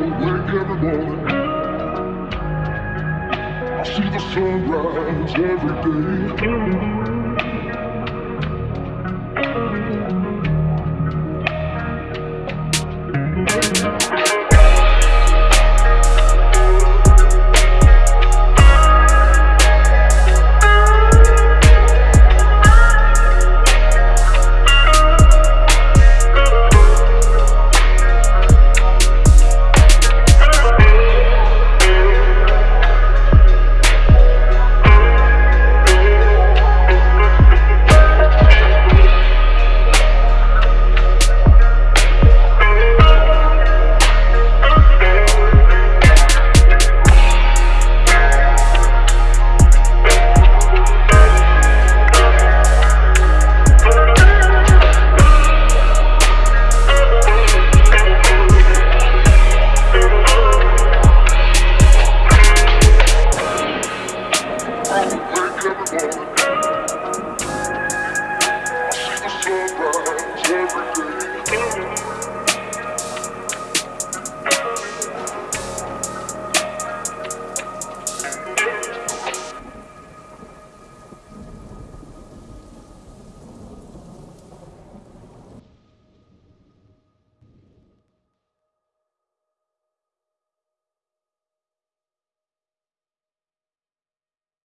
Wake every morning. I see the sunrise every day.